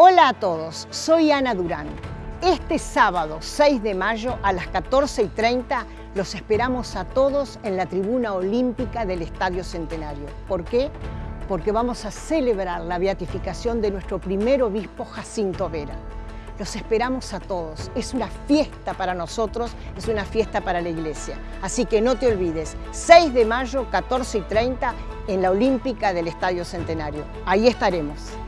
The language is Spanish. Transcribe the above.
Hola a todos, soy Ana Durán. Este sábado 6 de mayo a las 14 y 30 los esperamos a todos en la tribuna olímpica del Estadio Centenario. ¿Por qué? Porque vamos a celebrar la beatificación de nuestro primer obispo Jacinto Vera. Los esperamos a todos. Es una fiesta para nosotros, es una fiesta para la iglesia. Así que no te olvides, 6 de mayo, 14 y 30, en la Olímpica del Estadio Centenario. Ahí estaremos.